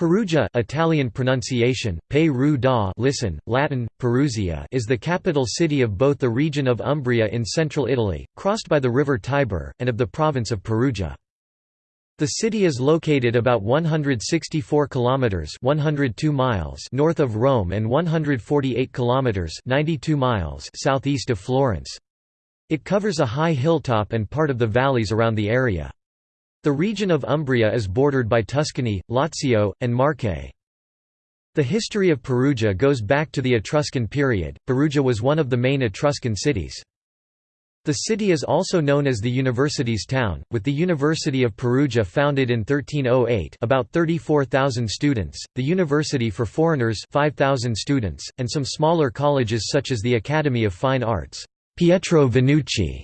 Perugia Italian pronunciation, da listen, Latin, Perusia is the capital city of both the region of Umbria in central Italy, crossed by the river Tiber, and of the province of Perugia. The city is located about 164 kilometers (102 miles) north of Rome and 148 kilometers (92 miles) southeast of Florence. It covers a high hilltop and part of the valleys around the area. The region of Umbria is bordered by Tuscany, Lazio, and Marche. The history of Perugia goes back to the Etruscan period. Perugia was one of the main Etruscan cities. The city is also known as the University's town, with the University of Perugia founded in 1308 about 34,000 students, the University for Foreigners 5,000 students, and some smaller colleges such as the Academy of Fine Arts Pietro Vannucci,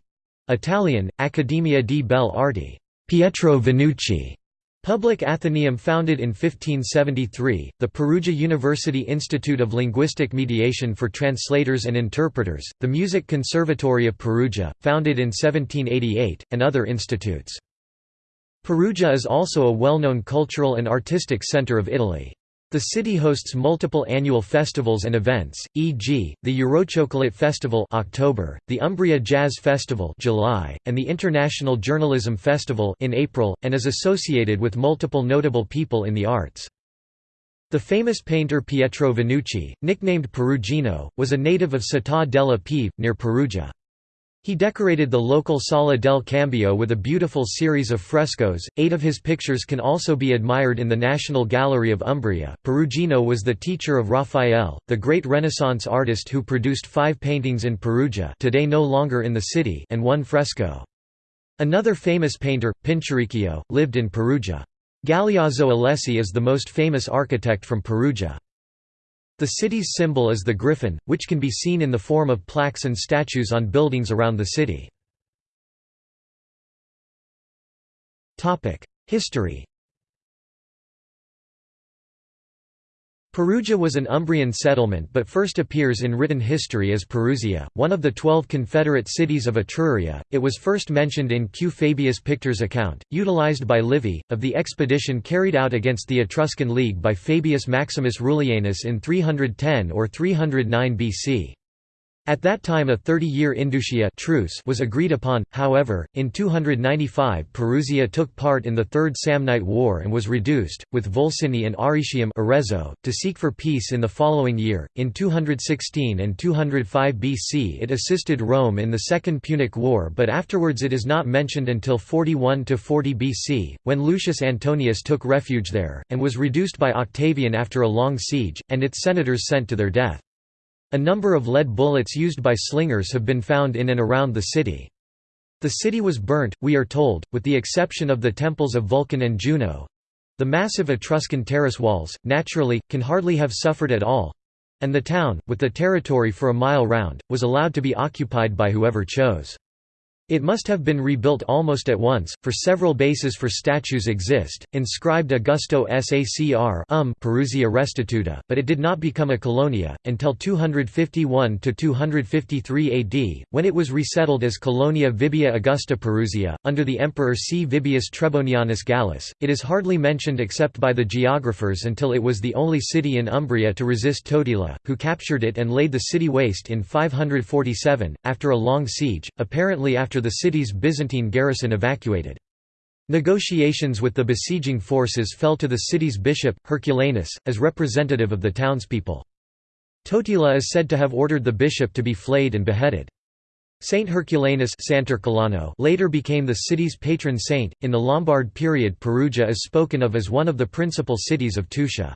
Italian, Accademia di Belle Arti Pietro Vannucci Public Athenaeum founded in 1573, the Perugia University Institute of Linguistic Mediation for Translators and Interpreters, the Music Conservatory of Perugia, founded in 1788, and other institutes. Perugia is also a well-known cultural and artistic center of Italy. The city hosts multiple annual festivals and events, e.g., the Eurochocolate Festival October, the Umbria Jazz Festival July, and the International Journalism Festival in April, and is associated with multiple notable people in the arts. The famous painter Pietro Vannucci, nicknamed Perugino, was a native of Città della Pieve, near Perugia. He decorated the local Sala del Cambio with a beautiful series of frescoes. Eight of his pictures can also be admired in the National Gallery of Umbria. Perugino was the teacher of Raphael, the great Renaissance artist who produced five paintings in Perugia, today no longer in the city, and one fresco. Another famous painter, Pinturicchio, lived in Perugia. Galeazzo Alessi is the most famous architect from Perugia. The city's symbol is the griffin, which can be seen in the form of plaques and statues on buildings around the city. History Perugia was an Umbrian settlement but first appears in written history as Perusia, one of the twelve confederate cities of Etruria. It was first mentioned in Q. Fabius Pictor's account, utilized by Livy, of the expedition carried out against the Etruscan League by Fabius Maximus Rullianus in 310 or 309 BC. At that time a 30-year Indusia truce was agreed upon, however, in 295 Perusia took part in the Third Samnite War and was reduced, with Volsini and Arretium Arezzo, to seek for peace in the following year. In 216 and 205 BC it assisted Rome in the Second Punic War but afterwards it is not mentioned until 41–40 BC, when Lucius Antonius took refuge there, and was reduced by Octavian after a long siege, and its senators sent to their death. A number of lead bullets used by slingers have been found in and around the city. The city was burnt, we are told, with the exception of the temples of Vulcan and Juno. The massive Etruscan terrace walls, naturally, can hardly have suffered at all. And the town, with the territory for a mile round, was allowed to be occupied by whoever chose. It must have been rebuilt almost at once, for several bases for statues exist, inscribed Augusto Sacr um Perusia Restituta, but it did not become a colonia, until 251–253 AD, when it was resettled as Colonia Vibia Augusta Perusia, under the emperor C. Vibius Trebonianus Gallus. It is hardly mentioned except by the geographers until it was the only city in Umbria to resist Totila, who captured it and laid the city waste in 547, after a long siege, apparently after after the city's Byzantine garrison evacuated. Negotiations with the besieging forces fell to the city's bishop, Herculanus, as representative of the townspeople. Totila is said to have ordered the bishop to be flayed and beheaded. Saint Herculanus later became the city's patron saint. In the Lombard period, Perugia is spoken of as one of the principal cities of Tuscia.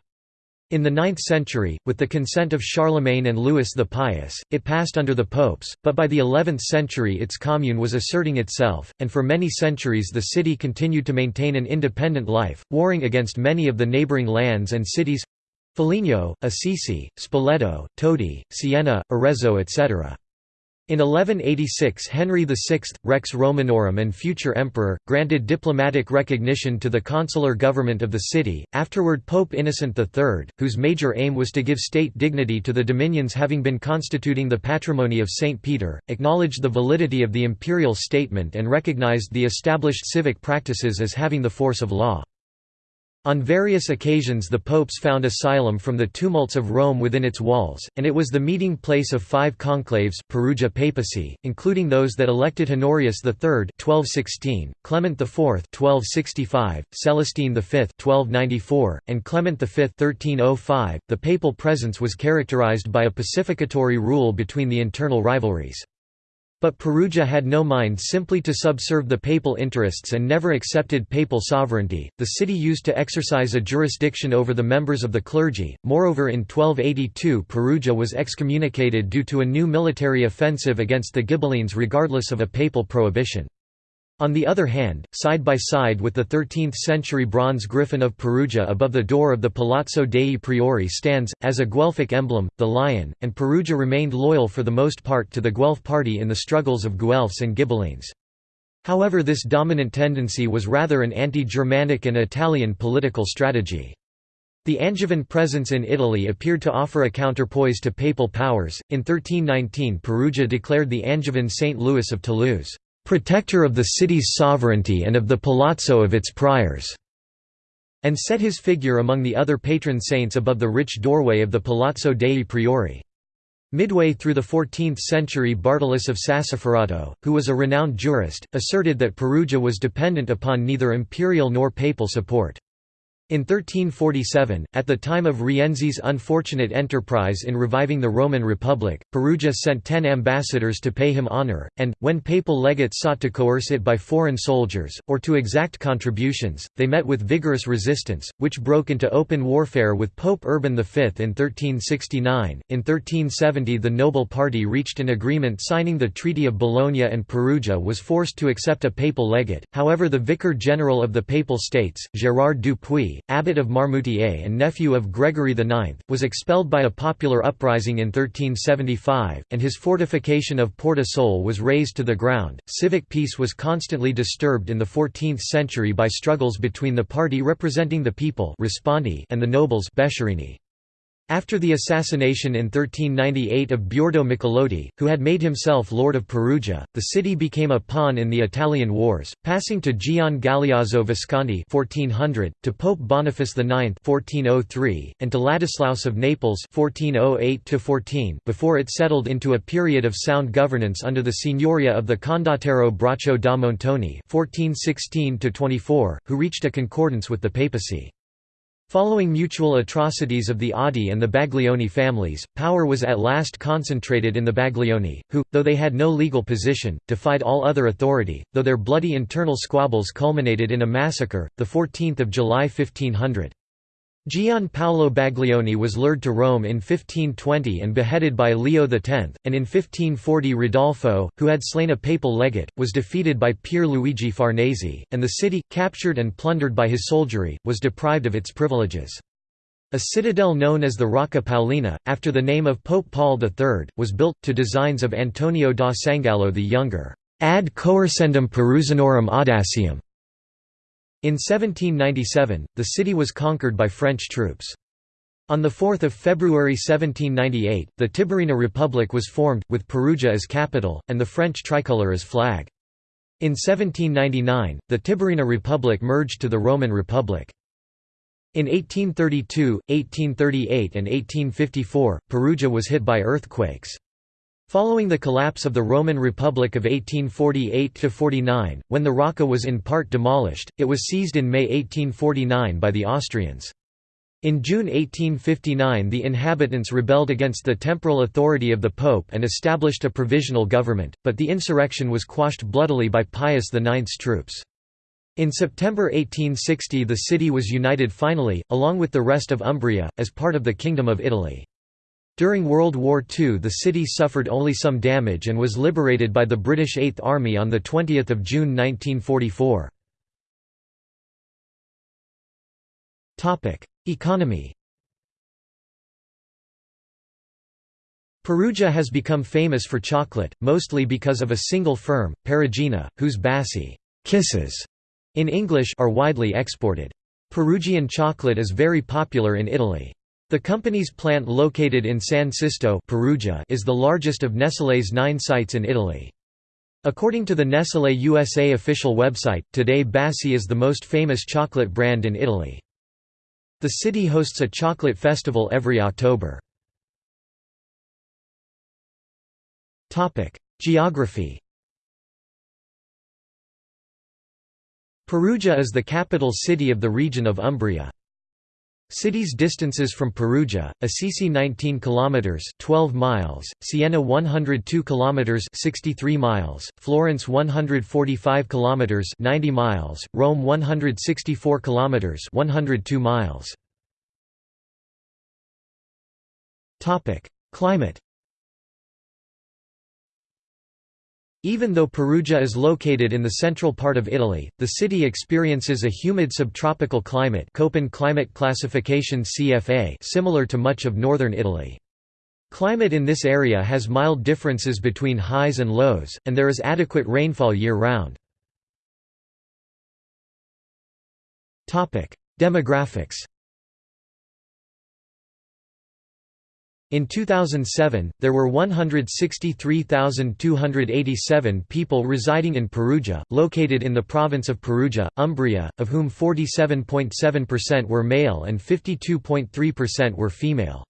In the 9th century, with the consent of Charlemagne and Louis the Pious, it passed under the popes, but by the 11th century its commune was asserting itself, and for many centuries the city continued to maintain an independent life, warring against many of the neighbouring lands and cities Foligno, Assisi, Spoleto, Todi, Siena, Arezzo etc. In 1186 Henry VI, Rex Romanorum and future emperor, granted diplomatic recognition to the consular government of the city, afterward Pope Innocent III, whose major aim was to give state dignity to the dominions having been constituting the patrimony of St. Peter, acknowledged the validity of the imperial statement and recognized the established civic practices as having the force of law. On various occasions the popes found asylum from the tumults of Rome within its walls, and it was the meeting place of five conclaves Perugia papacy, including those that elected Honorius III 1216, Clement IV 1265, Celestine V 1294, and Clement V 1305. .The papal presence was characterized by a pacificatory rule between the internal rivalries. But Perugia had no mind simply to subserve the papal interests and never accepted papal sovereignty. The city used to exercise a jurisdiction over the members of the clergy. Moreover, in 1282 Perugia was excommunicated due to a new military offensive against the Ghibellines regardless of a papal prohibition. On the other hand, side by side with the 13th-century bronze griffin of Perugia above the door of the Palazzo dei Priori stands, as a Guelphic emblem, the lion, and Perugia remained loyal for the most part to the Guelph party in the struggles of Guelphs and Ghibellines. However this dominant tendency was rather an anti-Germanic and Italian political strategy. The Angevin presence in Italy appeared to offer a counterpoise to papal powers. In 1319 Perugia declared the Angevin Saint Louis of Toulouse protector of the city's sovereignty and of the palazzo of its priors", and set his figure among the other patron saints above the rich doorway of the Palazzo dei Priori. Midway through the 14th century Bartolus of Sassoferrato, who was a renowned jurist, asserted that Perugia was dependent upon neither imperial nor papal support. In 1347, at the time of Rienzi's unfortunate enterprise in reviving the Roman Republic, Perugia sent ten ambassadors to pay him honour, and, when papal legates sought to coerce it by foreign soldiers, or to exact contributions, they met with vigorous resistance, which broke into open warfare with Pope Urban V in 1369. In 1370 the noble party reached an agreement signing the Treaty of Bologna and Perugia was forced to accept a papal legate, however the Vicar General of the Papal States, Gérard Dupuy, abbot of Marmoutier and nephew of Gregory IX, was expelled by a popular uprising in 1375, and his fortification of Porta Sole was razed to the ground. Civic peace was constantly disturbed in the 14th century by struggles between the party representing the people and the nobles after the assassination in 1398 of Biordo Michelotti, who had made himself Lord of Perugia, the city became a pawn in the Italian Wars, passing to Gian Galeazzo Visconti 1400, to Pope Boniface IX 1403, and to Ladislaus of Naples 1408 before it settled into a period of sound governance under the signoria of the Condottiero Braccio da Montone 1416 who reached a concordance with the papacy. Following mutual atrocities of the Oddi and the Baglioni families, power was at last concentrated in the Baglioni, who, though they had no legal position, defied all other authority, though their bloody internal squabbles culminated in a massacre, 14 July 1500. Gian Paolo Baglioni was lured to Rome in 1520 and beheaded by Leo X, and in 1540 Ridolfo, who had slain a papal legate, was defeated by Pier Luigi Farnese, and the city, captured and plundered by his soldiery, was deprived of its privileges. A citadel known as the Rocca Paolina, after the name of Pope Paul III, was built, to designs of Antonio da Sangallo the Younger, ad coercendum Perusinorum audacium, in 1797, the city was conquered by French troops. On 4 February 1798, the Tiburina Republic was formed, with Perugia as capital, and the French tricolour as flag. In 1799, the Tiburina Republic merged to the Roman Republic. In 1832, 1838 and 1854, Perugia was hit by earthquakes. Following the collapse of the Roman Republic of 1848–49, when the Rocca was in part demolished, it was seized in May 1849 by the Austrians. In June 1859 the inhabitants rebelled against the temporal authority of the Pope and established a provisional government, but the insurrection was quashed bloodily by Pius IX's troops. In September 1860 the city was united finally, along with the rest of Umbria, as part of the Kingdom of Italy. During World War II the city suffered only some damage and was liberated by the British Eighth Army on 20 June 1944. Economy Perugia has become famous for chocolate, mostly because of a single firm, Perugina, whose Baci kisses in English are widely exported. Perugian chocolate is very popular in Italy. The company's plant located in San Sisto Perugia is the largest of Nestlé's nine sites in Italy. According to the Nestlé USA official website, today Baci is the most famous chocolate brand in Italy. The city hosts a chocolate festival every October. Geography Perugia is the capital city of the region of Umbria. Cities distances from Perugia: Assisi 19 kilometers, 12 miles; Siena 102 kilometers, 63 miles; Florence 145 kilometers, 90 miles; Rome 164 kilometers, 102 miles. Topic: Climate Even though Perugia is located in the central part of Italy, the city experiences a humid subtropical climate Köppen climate classification CFA similar to much of northern Italy. Climate in this area has mild differences between highs and lows, and there is adequate rainfall year-round. Demographics In 2007, there were 163,287 people residing in Perugia, located in the province of Perugia, Umbria, of whom 47.7% were male and 52.3% were female.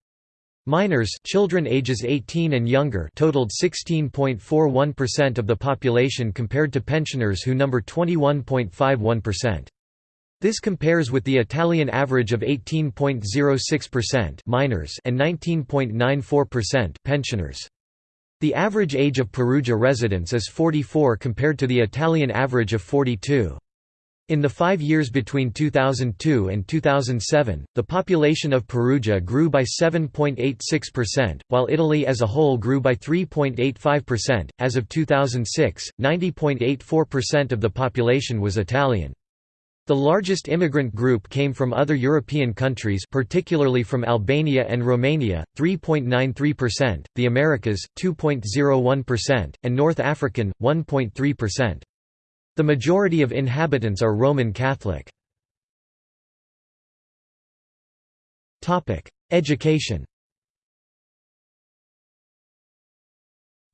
Minors children ages 18 and younger totaled 16.41% of the population compared to pensioners who number 21.51%. This compares with the Italian average of 18.06% minors and 19.94% pensioners. The average age of Perugia residents is 44 compared to the Italian average of 42. In the five years between 2002 and 2007, the population of Perugia grew by 7.86%, while Italy as a whole grew by 3.85%. As of 2006, 90.84% of the population was Italian. The largest immigrant group came from other European countries particularly from Albania and Romania, 3.93%, the Americas, 2.01%, and North African, 1.3%. The majority of inhabitants are Roman Catholic. Education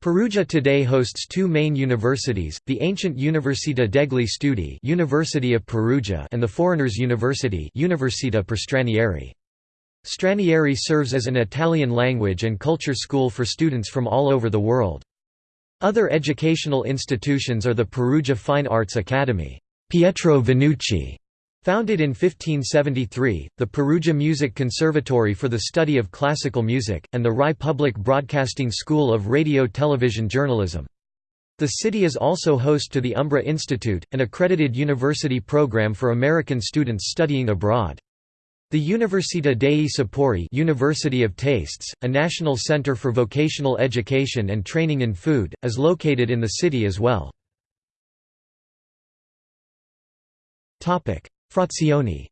Perugia today hosts two main universities, the ancient Università degli Studi University of Perugia and the Foreigners' University Università per Stranieri. Stranieri serves as an Italian language and culture school for students from all over the world. Other educational institutions are the Perugia Fine Arts Academy Pietro Vannucci Founded in 1573, the Perugia Music Conservatory for the study of classical music, and the RAI Public Broadcasting School of Radio-Television Journalism. The city is also host to the Umbra Institute, an accredited university program for American students studying abroad. The Università dei Sapori University of Tastes, a national center for vocational education and training in food, is located in the city as well. Frazioni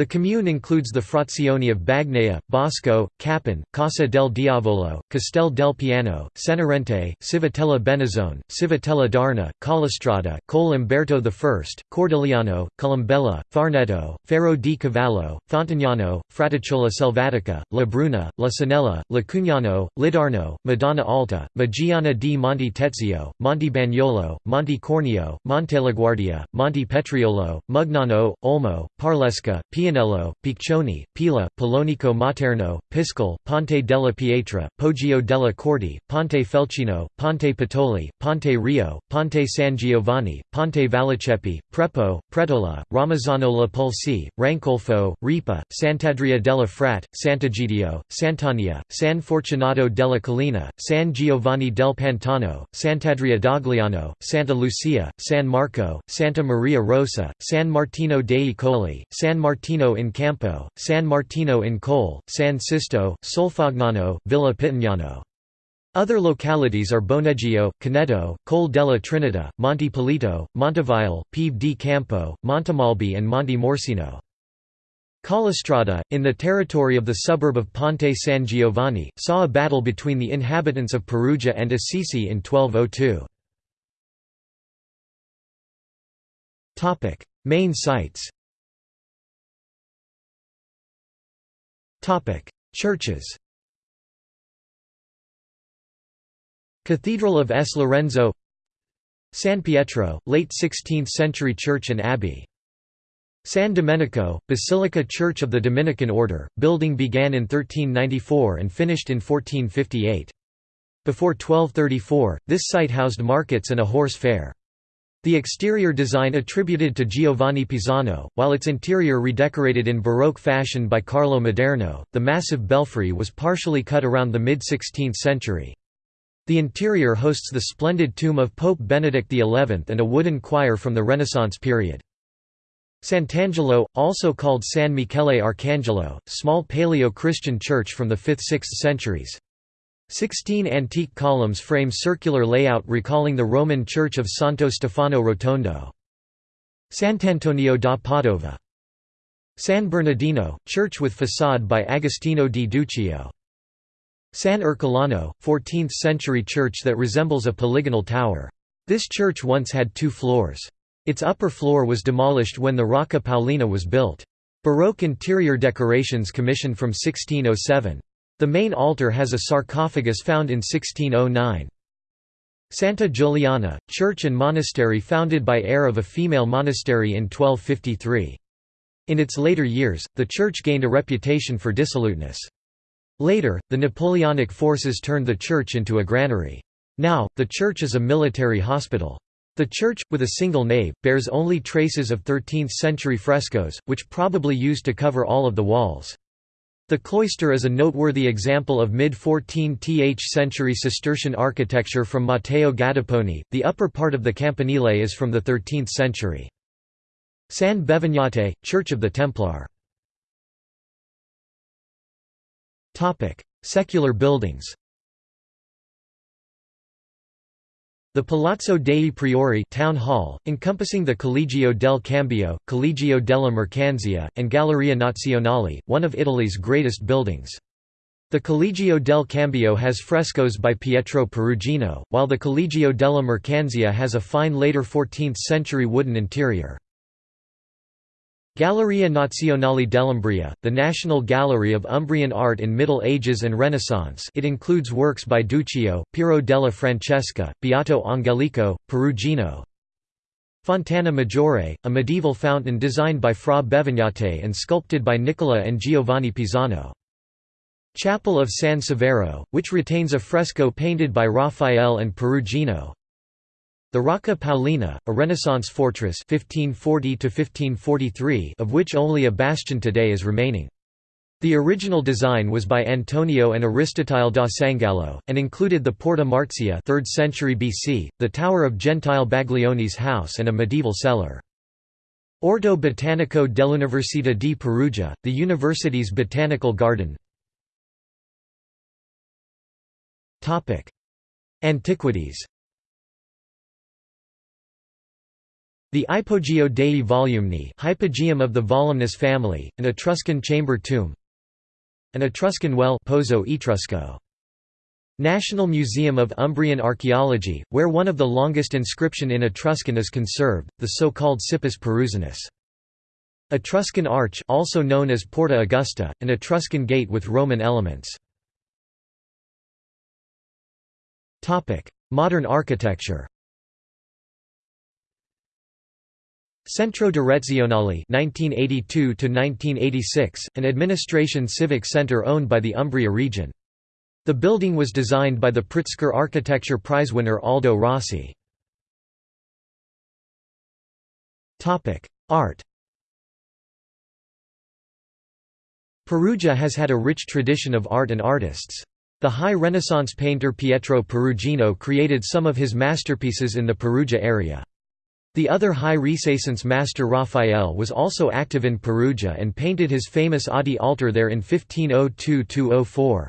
The commune includes the frazioni of Bagnea, Bosco, Cappon, Casa del Diavolo, Castel del Piano, Cenerente, Civitella Benazzone, Civitella d'Arna, Collestrada, Col Umberto I, Cordigliano, Colombella, Farneto, Ferro di Cavallo, Fontagnano, Fraticciola Selvatica, La Bruna, La Sanella, Lacugnano, Lidarno, Madonna Alta, Maggiana di Monte Tezio, Monte Bagnolo, Monte Cornio, Montelaguardia, Monte Petriolo, Mugnano, Olmo, Parlesca, Pian Pianello, Piccioni, Pila, Polonico Materno, Piscal, Ponte della Pietra, Poggio della Corte, Ponte Felcino, Ponte Patoli, Ponte Rio, Ponte San Giovanni, Ponte Valliceppi, Prepo, Pretola, Ramazzano la Pulci, Rancolfo, Ripa, Sant'Adria della Frat, Sant'Egidio, Sant'Ania, San Fortunato della Collina, San Giovanni del Pantano, Sant'Adria d'Agliano, Santa Lucia, San Marco, Santa Maria Rossa, San Martino dei Colli, San Martino Martino in Campo, San Martino in Colle, San Sisto, Solfagnano, Villa Pitignano. Other localities are Boneggio, Caneto, Col della Trinita, Monte Polito, Montevile, Pieve di Campo, Montemalbi and Monte Morsino. Collestrada, in the territory of the suburb of Ponte San Giovanni, saw a battle between the inhabitants of Perugia and Assisi in 1202. Main sites Churches Cathedral of S. Lorenzo San Pietro, late 16th century church and abbey San Domenico, Basilica Church of the Dominican Order, building began in 1394 and finished in 1458. Before 1234, this site housed markets and a horse fair. The exterior design attributed to Giovanni Pisano, while its interior redecorated in Baroque fashion by Carlo Maderno, the massive belfry was partially cut around the mid-16th century. The interior hosts the splendid tomb of Pope Benedict XI and a wooden choir from the Renaissance period. Sant'Angelo, also called San Michele Arcangelo, small Paleo-Christian church from the 5th–6th centuries. Sixteen antique columns frame circular layout recalling the Roman church of Santo Stefano Rotondo. Sant'Antonio da Padova. San Bernardino, church with façade by Agostino di Duccio. San Ercolano, 14th-century church that resembles a polygonal tower. This church once had two floors. Its upper floor was demolished when the Rocca Paolina was built. Baroque interior decorations commissioned from 1607. The main altar has a sarcophagus found in 1609. Santa Giuliana, church and monastery founded by heir of a female monastery in 1253. In its later years, the church gained a reputation for dissoluteness. Later, the Napoleonic forces turned the church into a granary. Now, the church is a military hospital. The church, with a single nave, bears only traces of 13th-century frescoes, which probably used to cover all of the walls. The cloister is a noteworthy example of mid-14th century Cistercian architecture from Matteo Gattaponi. The upper part of the campanile is from the 13th century. San Bevignate, Church of the Templar. Secular buildings. The Palazzo dei Priori town hall, encompassing the Collegio del Cambio, Collegio della Mercanzia, and Galleria Nazionale, one of Italy's greatest buildings. The Collegio del Cambio has frescoes by Pietro Perugino, while the Collegio della Mercanzia has a fine later 14th-century wooden interior. Galleria Nazionale dell'Umbria, the National Gallery of Umbrian Art in Middle Ages and Renaissance it includes works by Duccio, Piero della Francesca, Beato Angelico, Perugino. Fontana Maggiore, a medieval fountain designed by Fra Bevignate and sculpted by Nicola and Giovanni Pisano. Chapel of San Severo, which retains a fresco painted by Raphael and Perugino, the Rocca Paolina, a Renaissance fortress 1540 of which only a bastion today is remaining. The original design was by Antonio and Aristotile da Sangallo, and included the Porta Marzia 3rd century BC, the tower of Gentile Baglioni's house and a medieval cellar. Orto Botanico dell'Università di Perugia, the university's botanical garden Antiquities The Ipogeo dei Volumni hypogeum of the Volumnus family, an Etruscan chamber tomb An Etruscan well Pozzo Etrusco. National Museum of Umbrian Archaeology, where one of the longest inscription in Etruscan is conserved, the so-called Cippus Perusinus. Etruscan Arch also known as Porta Augusta, an Etruscan gate with Roman elements. Modern architecture Centro Direzionale (1982–1986), an administration civic center owned by the Umbria region. The building was designed by the Pritzker Architecture Prize winner Aldo Rossi. Topic: Art Perugia has had a rich tradition of art and artists. The high Renaissance painter Pietro Perugino created some of his masterpieces in the Perugia area. The other High Renaissance master Raphael was also active in Perugia and painted his famous Oddi altar there in 1502–04.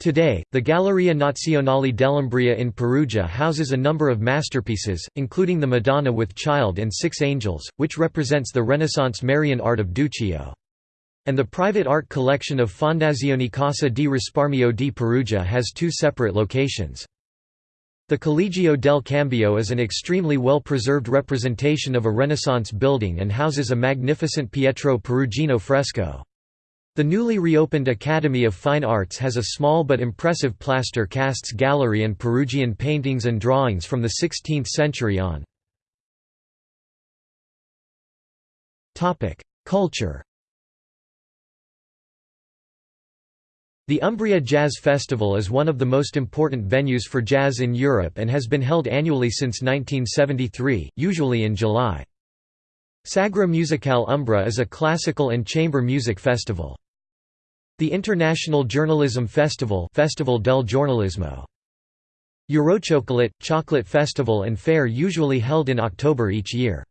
Today, the Galleria Nazionale dell'Umbria in Perugia houses a number of masterpieces, including the Madonna with Child and Six Angels, which represents the Renaissance Marian art of Duccio. And the private art collection of Fondazione Casa di Risparmio di Perugia has two separate locations. The Collegio del Cambio is an extremely well-preserved representation of a Renaissance building and houses a magnificent Pietro Perugino fresco. The newly reopened Academy of Fine Arts has a small but impressive plaster casts gallery and Perugian paintings and drawings from the 16th century on. Culture The Umbria Jazz Festival is one of the most important venues for jazz in Europe and has been held annually since 1973, usually in July. Sagra Musicale Umbra is a classical and chamber music festival. The International Journalism Festival Festival del Giornalismo. Eurochocolate, chocolate festival and fair usually held in October each year.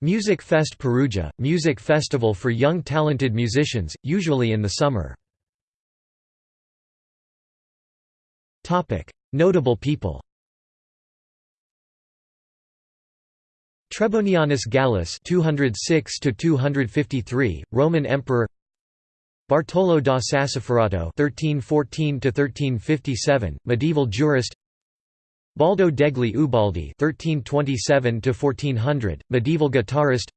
Music Fest Perugia, music festival for young talented musicians, usually in the summer. Notable people Trebonianus Gallus 206 253 Roman emperor Bartolo da Sassoferrato 1314 1357 medieval jurist Baldo degli Ubaldi 1327 1400 medieval guitarist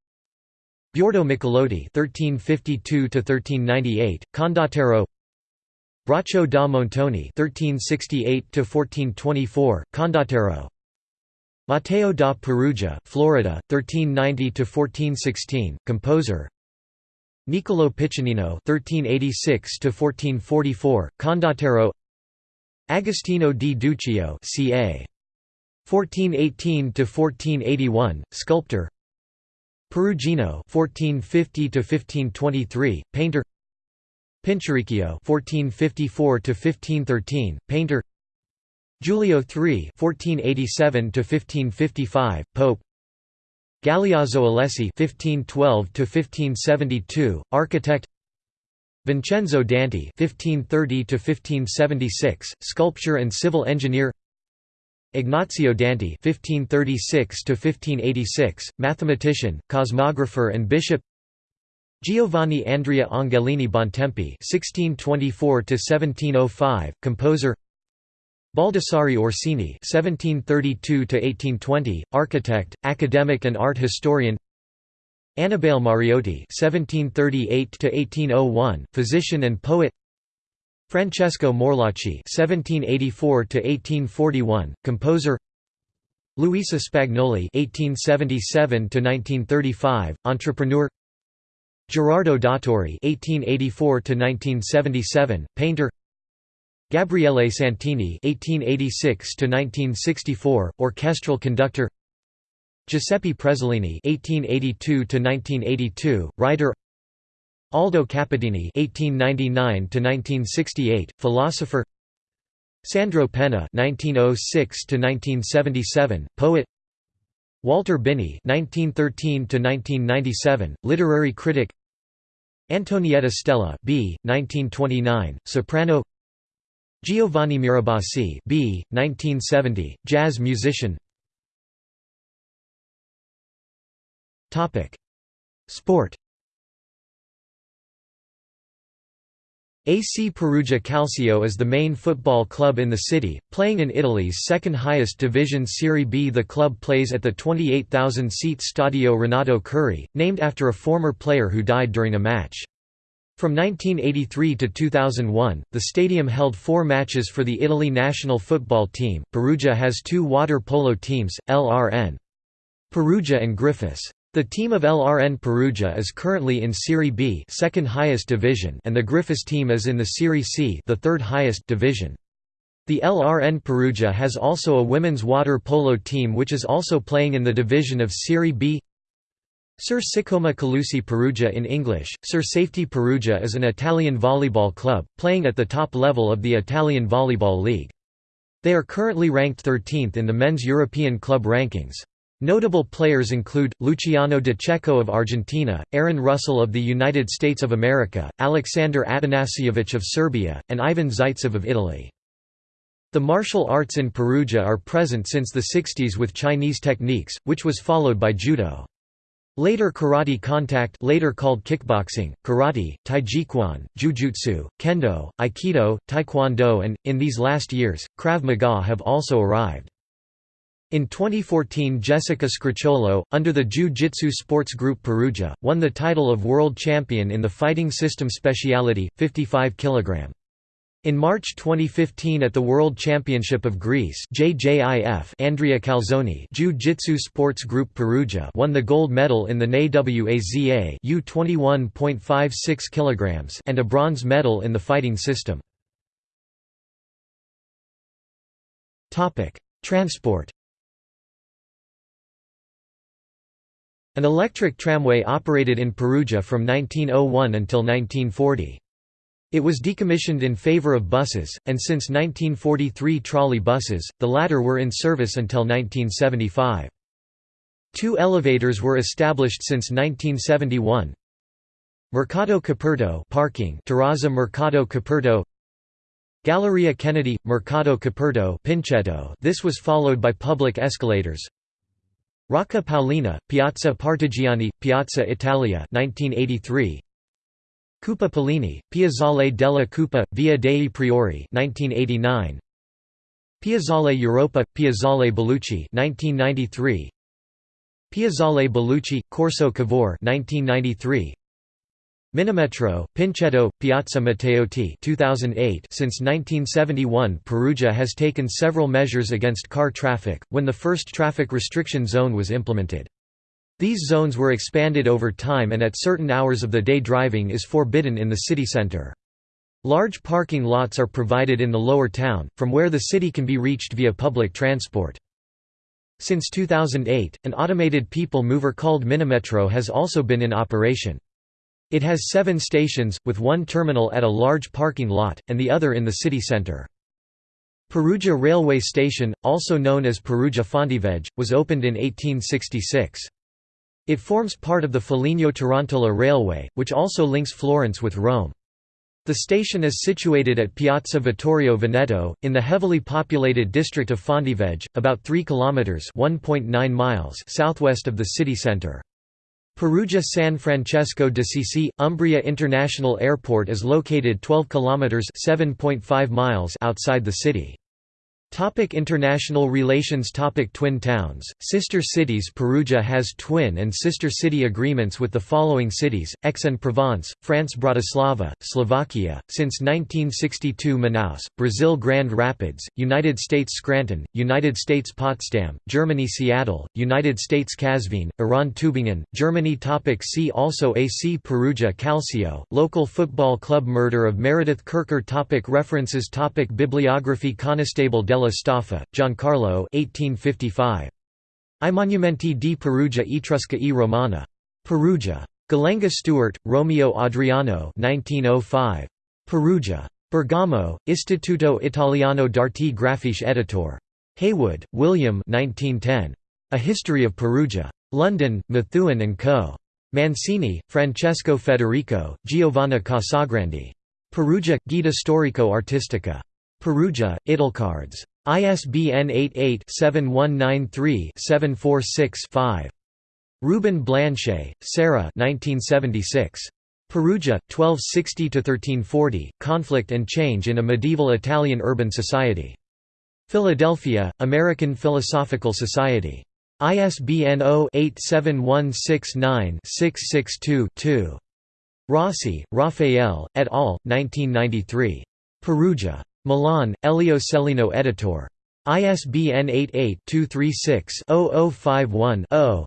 Biordo Michelotti 1352 1398 condottiero Braccio da Montone (1368–1424), Condottiero. Matteo da Perugia, Florida, 1390–1416, composer. Niccolò Piccinino (1386–1444), Condottiero. Agostino di Duccio, ca. 1418–1481, sculptor. Perugino (1450–1523), painter. Pinturicchio (1454–1513), painter. Giulio III (1487–1555), Pope. Galeazzo Alessi (1512–1572), architect. Vincenzo Danti (1530–1576), sculptor and civil engineer. Ignazio Danti (1536–1586), mathematician, cosmographer, and bishop. Giovanni Andrea Angelini Bontempi (1624–1705), composer. Baldassare Orsini (1732–1820), architect, academic, and art historian. Annibale Mariotti (1738–1801), physician and poet. Francesco Morlacci (1784–1841), composer. Luisa Spagnoli (1877–1935), entrepreneur. Gerardo Dottori (1884–1977), painter. Gabriele Santini (1886–1964), orchestral conductor. Giuseppe Prezzolini (1882–1982), writer. Aldo Capitini (1899–1968), philosopher. Sandro Penna (1906–1977), poet. Walter Binni (1913–1997), literary critic. Antonietta Stella B. 1929, soprano. Giovanni Mirabassi B. 1970, jazz musician. Topic: Sport. AC Perugia Calcio is the main football club in the city, playing in Italy's second-highest division Serie B. The club plays at the 28,000-seat Stadio Renato Curri, named after a former player who died during a match. From 1983 to 2001, the stadium held four matches for the Italy national football team. Perugia has two water polo teams, LRN Perugia and Griffis. The team of LRN Perugia is currently in Serie B, second highest division, and the Griffis team is in the Serie C, the third highest division. The LRN Perugia has also a women's water polo team which is also playing in the division of Serie B. Sir Siccome Calusi Perugia in English, Sir Safety Perugia is an Italian volleyball club, playing at the top level of the Italian Volleyball League. They are currently ranked 13th in the men's European club rankings. Notable players include, Luciano De Cecco of Argentina, Aaron Russell of the United States of America, Alexander Atanasievich of Serbia, and Ivan Zaitsev of Italy. The martial arts in Perugia are present since the 60s with Chinese techniques, which was followed by judo. Later karate contact later called kickboxing, karate, taijiquan, jujutsu, kendo, aikido, taekwondo and, in these last years, Krav Maga have also arrived. In 2014 Jessica Scricciolo, under the Jiu-Jitsu Sports Group Perugia, won the title of world champion in the fighting system speciality, 55 kg. In March 2015 at the World Championship of Greece JJIF Andrea Calzoni Jiu-Jitsu Sports Group Perugia won the gold medal in the NAWAZA U 21.56 kg and a bronze medal in the fighting system. Transport An electric tramway operated in Perugia from 1901 until 1940. It was decommissioned in favor of buses, and since 1943 trolley buses, the latter were in service until 1975. Two elevators were established since 1971. Mercato Coperto parking Terrazza Mercato Coperto Galleria Kennedy, Mercato Coperto Pincetto this was followed by public escalators Rocca Paolina, Piazza Partigiani, Piazza Italia 1983 Cupa Pellini, Piazzale della Cupa, Via dei Priori 1989. Piazzale Europa, Piazzale Bellucci 1993. Piazzale Bellucci, Corso Cavour 1993. Minimetro, Pincetto, Piazza Matteotti 2008 Since 1971 Perugia has taken several measures against car traffic, when the first traffic restriction zone was implemented. These zones were expanded over time and at certain hours of the day driving is forbidden in the city center. Large parking lots are provided in the lower town, from where the city can be reached via public transport. Since 2008, an automated people mover called Minimetro has also been in operation. It has seven stations, with one terminal at a large parking lot, and the other in the city center. Perugia Railway Station, also known as Perugia Fontivegge, was opened in 1866. It forms part of the Foligno-Terontola Railway, which also links Florence with Rome. The station is situated at Piazza Vittorio Veneto, in the heavily populated district of Fontivegge, about 3 kilometers (1.9 miles) southwest of the city center. Perugia San Francesco d'Assisi, Umbria International Airport is located 12 kilometers (7.5 miles) outside the city. Topic international relations. Topic Twin towns, sister cities. Perugia has twin and sister city agreements with the following cities, Aix-en-Provence, France Bratislava, Slovakia, since 1962 Manaus, Brazil Grand Rapids, United States Scranton, United States Potsdam, Germany Seattle, United States Kazvin, Iran Tübingen, Germany. Topic See also. AC Perugia Calcio, local football club. Murder of Meredith Kercher Topic References. Topic Bibliography. Conestable della Staffa, Giancarlo 1855. I monumenti di Perugia Etrusca e Romana. Perugia. Gallenga Stuart, Romeo Adriano 1905. Perugia. Bergamo, Istituto Italiano d'Arte Grafiche Editor. Heywood, William 1910. A History of Perugia. London, Methuen & Co. Mancini, Francesco Federico, Giovanna Casagrandi. Perugia, Guida Storico Artistica. Perugia, Italcards. ISBN 88-7193-746-5. Rubin Blanshei, Sarah Perugia, 1260–1340, Conflict and Change in a Medieval Italian Urban Society. Philadelphia, American Philosophical Society. ISBN 0-87169-662-2. Rossi, Raphael, et al., 1993. Perugia. Milan, Elio Cellino editor. ISBN 88-236-0051-0.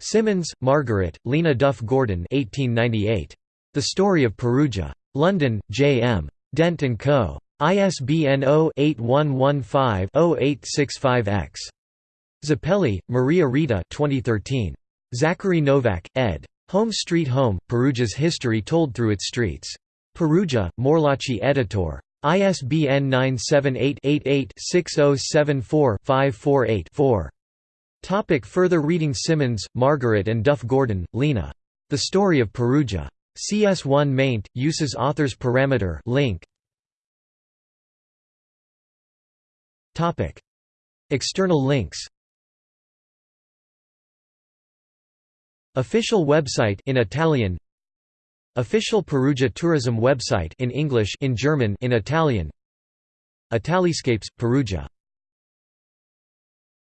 Symonds, Margaret, Lena Duff Gordon 1898. The Story of Perugia. London, J. M. Dent & Co. ISBN 0-8115-0865-X. Zappelli, Maria Rita 2013. Zachary Novak, ed. Home Street Home, Perugia's History Told Through Its Streets. Perugia, Morlacci editor. ISBN 978-88-6074-548-4. Topic further reading Symonds, Margaret and Duff Gordon, Lena. The Story of Perugia. CS1 maint, uses authors parameter link. Topic. External links Official website in Italian Official Perugia tourism website in English in German in Italian. Italiscapes, Perugia